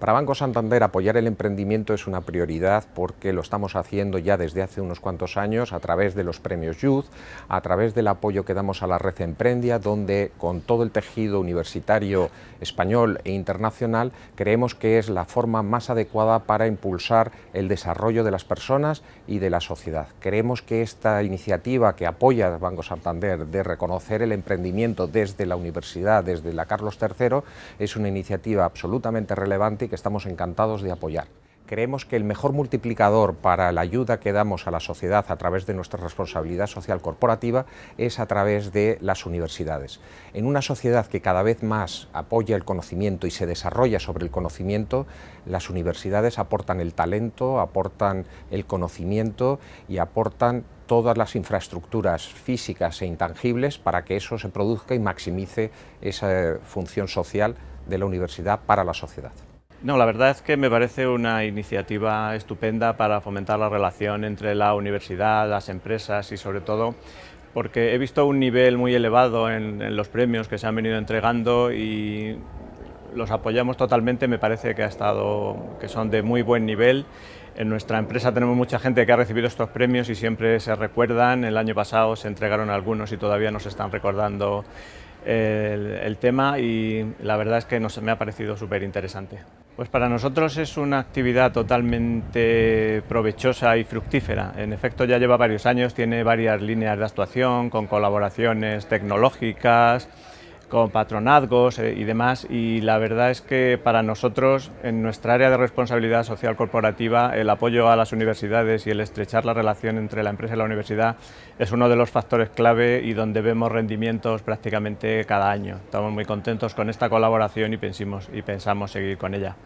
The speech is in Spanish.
Para Banco Santander apoyar el emprendimiento es una prioridad porque lo estamos haciendo ya desde hace unos cuantos años a través de los premios Youth, a través del apoyo que damos a la red Emprendia, donde con todo el tejido universitario español e internacional creemos que es la forma más adecuada para impulsar el desarrollo de las personas y de la sociedad. Creemos que esta iniciativa que apoya Banco Santander de reconocer el emprendimiento desde la universidad, desde la Carlos III, es una iniciativa absolutamente relevante que estamos encantados de apoyar. Creemos que el mejor multiplicador para la ayuda que damos a la sociedad a través de nuestra responsabilidad social corporativa es a través de las universidades. En una sociedad que cada vez más apoya el conocimiento y se desarrolla sobre el conocimiento, las universidades aportan el talento, aportan el conocimiento y aportan todas las infraestructuras físicas e intangibles para que eso se produzca y maximice esa función social de la universidad para la sociedad. No, la verdad es que me parece una iniciativa estupenda para fomentar la relación entre la universidad, las empresas y sobre todo porque he visto un nivel muy elevado en, los premios que se han venido entregando y los apoyamos totalmente, me parece que, ha estado, que son de muy buen nivel. En nuestra empresa tenemos mucha gente que ha recibido estos premios y siempre se recuerdan, el año pasado se entregaron algunos y todavía nos están recordando el, tema y la verdad es que nos, me ha parecido súper interesante. Pues para nosotros es una actividad totalmente provechosa y fructífera. En efecto ya lleva varios años, tiene varias líneas de actuación con colaboraciones tecnológicas, con patronazgos eh, y demás y la verdad es que para nosotros en nuestra área de responsabilidad social corporativa el apoyo a las universidades y el estrechar la relación entre la empresa y la universidad es uno de los factores clave y donde vemos rendimientos prácticamente cada año. Estamos muy contentos con esta colaboración y, y pensamos seguir con ella.